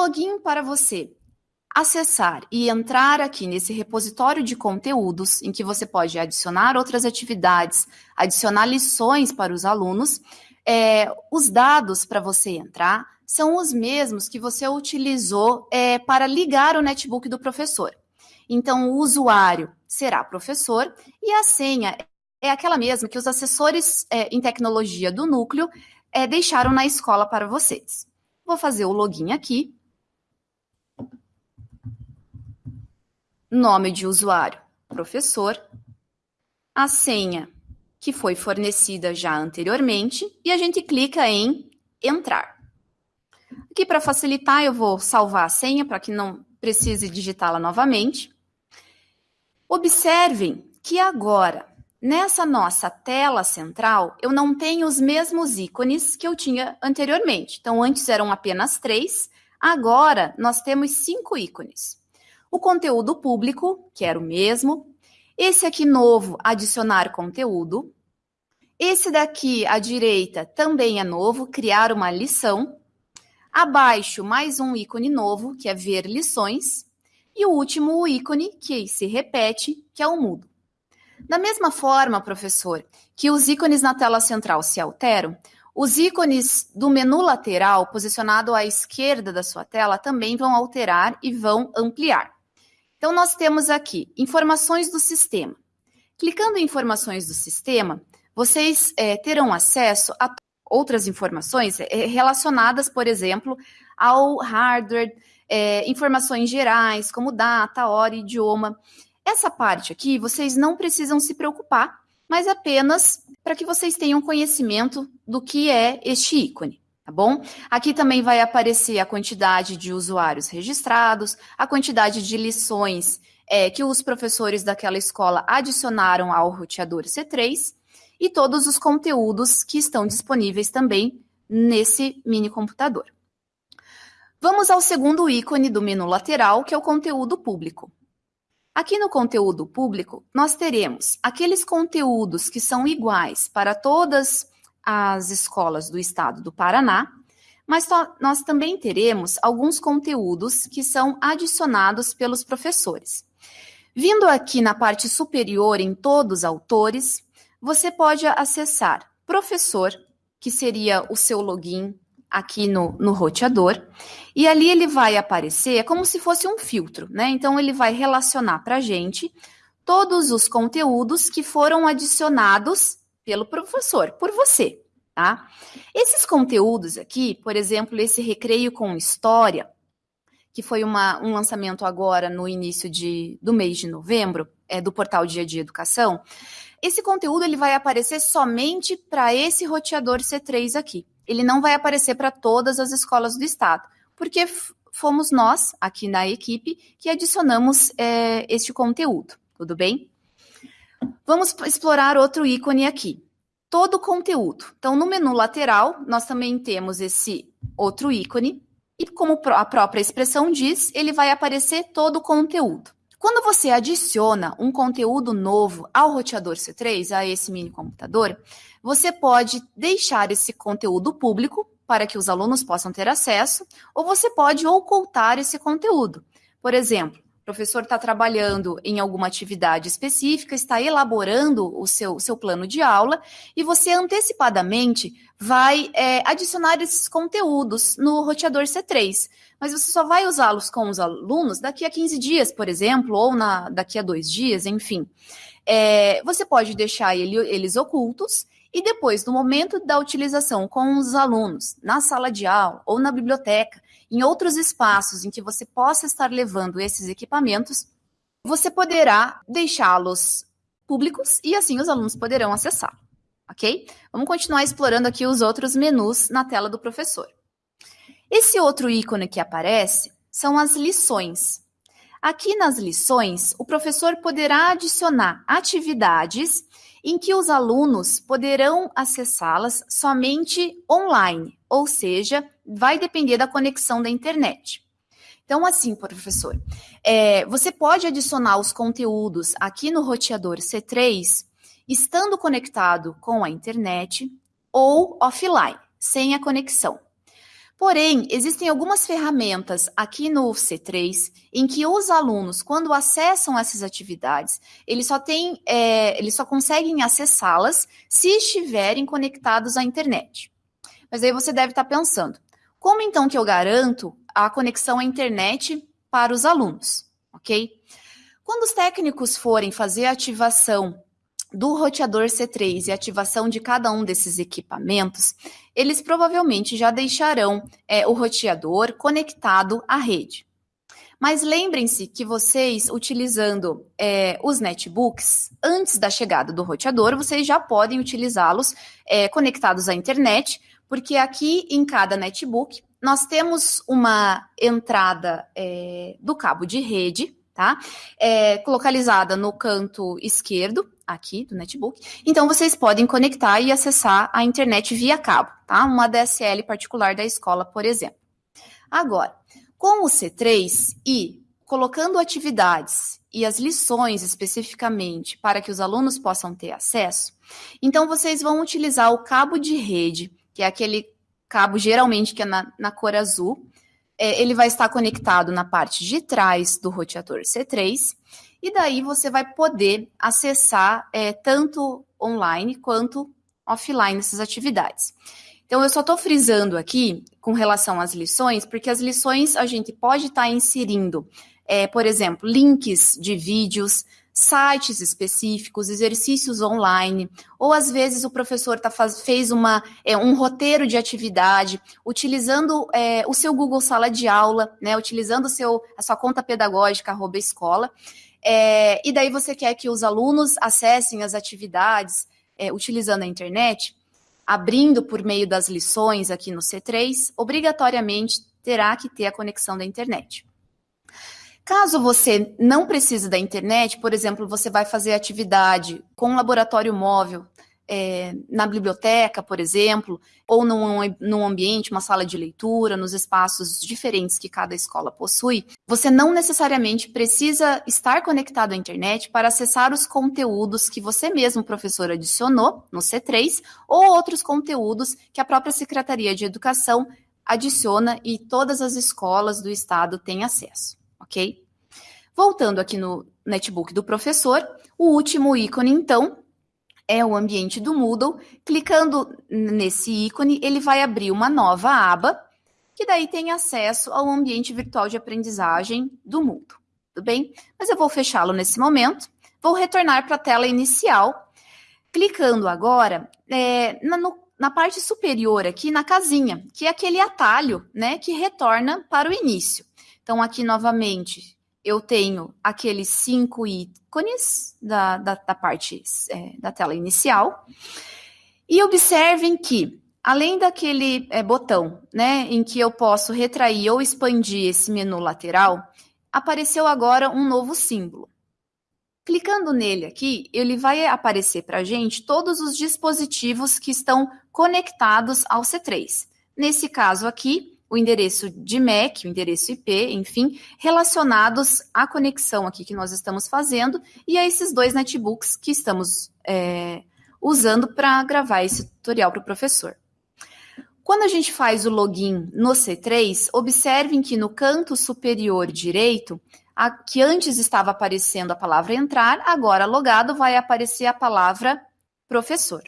login para você acessar e entrar aqui nesse repositório de conteúdos, em que você pode adicionar outras atividades, adicionar lições para os alunos, é, os dados para você entrar são os mesmos que você utilizou é, para ligar o netbook do professor. Então, o usuário será professor e a senha é aquela mesma que os assessores é, em tecnologia do núcleo é, deixaram na escola para vocês. Vou fazer o login aqui. Nome de usuário, professor. A senha, que foi fornecida já anteriormente, e a gente clica em entrar. Aqui, para facilitar, eu vou salvar a senha para que não precise digitá-la novamente. Observem que agora, nessa nossa tela central, eu não tenho os mesmos ícones que eu tinha anteriormente. Então, antes eram apenas três, agora nós temos cinco ícones o conteúdo público, que era o mesmo, esse aqui novo, adicionar conteúdo, esse daqui à direita também é novo, criar uma lição, abaixo mais um ícone novo, que é ver lições, e o último o ícone que se repete, que é o mudo. Da mesma forma, professor, que os ícones na tela central se alteram, os ícones do menu lateral, posicionado à esquerda da sua tela, também vão alterar e vão ampliar. Então, nós temos aqui informações do sistema. Clicando em informações do sistema, vocês é, terão acesso a outras informações é, relacionadas, por exemplo, ao hardware, é, informações gerais, como data, hora, idioma. Essa parte aqui vocês não precisam se preocupar, mas apenas para que vocês tenham conhecimento do que é este ícone tá bom? Aqui também vai aparecer a quantidade de usuários registrados, a quantidade de lições é, que os professores daquela escola adicionaram ao roteador C3 e todos os conteúdos que estão disponíveis também nesse mini computador. Vamos ao segundo ícone do menu lateral, que é o conteúdo público. Aqui no conteúdo público, nós teremos aqueles conteúdos que são iguais para todas as escolas do estado do Paraná, mas nós também teremos alguns conteúdos que são adicionados pelos professores. Vindo aqui na parte superior em todos os autores, você pode acessar professor, que seria o seu login aqui no, no roteador, e ali ele vai aparecer, é como se fosse um filtro, né? Então ele vai relacionar para a gente todos os conteúdos que foram adicionados pelo professor, por você, tá? Esses conteúdos aqui, por exemplo, esse recreio com história, que foi uma, um lançamento agora no início de, do mês de novembro, é, do portal Dia de Educação, esse conteúdo ele vai aparecer somente para esse roteador C3 aqui. Ele não vai aparecer para todas as escolas do estado, porque fomos nós, aqui na equipe, que adicionamos é, este conteúdo, tudo bem? Vamos explorar outro ícone aqui. Todo o conteúdo. Então, no menu lateral, nós também temos esse outro ícone. E como a própria expressão diz, ele vai aparecer todo o conteúdo. Quando você adiciona um conteúdo novo ao roteador C3, a esse mini computador, você pode deixar esse conteúdo público para que os alunos possam ter acesso, ou você pode ocultar esse conteúdo. Por exemplo, professor está trabalhando em alguma atividade específica, está elaborando o seu, seu plano de aula, e você antecipadamente vai é, adicionar esses conteúdos no roteador C3. Mas você só vai usá-los com os alunos daqui a 15 dias, por exemplo, ou na, daqui a dois dias, enfim. É, você pode deixar ele, eles ocultos e depois, no momento da utilização com os alunos, na sala de aula ou na biblioteca, em outros espaços em que você possa estar levando esses equipamentos, você poderá deixá-los públicos e assim os alunos poderão acessar, ok? Vamos continuar explorando aqui os outros menus na tela do professor. Esse outro ícone que aparece são as lições. Aqui nas lições, o professor poderá adicionar atividades em que os alunos poderão acessá-las somente online, ou seja, vai depender da conexão da internet. Então, assim, professor, é, você pode adicionar os conteúdos aqui no roteador C3, estando conectado com a internet ou offline, sem a conexão. Porém, existem algumas ferramentas aqui no C3 em que os alunos, quando acessam essas atividades, eles só têm, é, eles só conseguem acessá-las se estiverem conectados à internet. Mas aí você deve estar pensando, como então que eu garanto a conexão à internet para os alunos, ok? Quando os técnicos forem fazer a ativação do roteador C3 e ativação de cada um desses equipamentos, eles provavelmente já deixarão é, o roteador conectado à rede. Mas lembrem-se que vocês, utilizando é, os netbooks, antes da chegada do roteador, vocês já podem utilizá-los é, conectados à internet, porque aqui em cada netbook nós temos uma entrada é, do cabo de rede, tá? É, localizada no canto esquerdo aqui do netbook. Então vocês podem conectar e acessar a internet via cabo, tá? Uma DSL particular da escola, por exemplo. Agora, com o C3 e colocando atividades e as lições especificamente para que os alunos possam ter acesso, então vocês vão utilizar o cabo de rede, que é aquele cabo geralmente que é na, na cor azul. É, ele vai estar conectado na parte de trás do roteador C3 e daí você vai poder acessar é, tanto online quanto offline essas atividades. Então, eu só estou frisando aqui com relação às lições, porque as lições a gente pode estar tá inserindo, é, por exemplo, links de vídeos, sites específicos, exercícios online, ou às vezes o professor tá faz, fez uma, é, um roteiro de atividade, utilizando é, o seu Google Sala de Aula, né, utilizando seu, a sua conta pedagógica, arroba escola, é, e daí você quer que os alunos acessem as atividades é, utilizando a internet, abrindo por meio das lições aqui no C3, obrigatoriamente terá que ter a conexão da internet. Caso você não precise da internet, por exemplo, você vai fazer atividade com laboratório móvel é, na biblioteca, por exemplo, ou num, num ambiente, uma sala de leitura, nos espaços diferentes que cada escola possui, você não necessariamente precisa estar conectado à internet para acessar os conteúdos que você mesmo, professor, adicionou no C3 ou outros conteúdos que a própria Secretaria de Educação adiciona e todas as escolas do estado têm acesso, ok? Voltando aqui no netbook do professor, o último ícone, então, é o ambiente do Moodle. Clicando nesse ícone, ele vai abrir uma nova aba, que daí tem acesso ao ambiente virtual de aprendizagem do Moodle. Tudo bem? Mas eu vou fechá-lo nesse momento. Vou retornar para a tela inicial, clicando agora é, na, no, na parte superior aqui, na casinha, que é aquele atalho, né, que retorna para o início. Então, aqui novamente, eu tenho aqueles cinco ícones da, da, da parte é, da tela inicial. E observem que, além daquele é, botão, né, em que eu posso retrair ou expandir esse menu lateral, apareceu agora um novo símbolo. Clicando nele aqui, ele vai aparecer para a gente todos os dispositivos que estão conectados ao C3. Nesse caso aqui, o endereço de MAC, o endereço IP, enfim, relacionados à conexão aqui que nós estamos fazendo e a esses dois netbooks que estamos é, usando para gravar esse tutorial para o professor. Quando a gente faz o login no C3, observem que no canto superior direito, a, que antes estava aparecendo a palavra entrar, agora logado vai aparecer a palavra professor.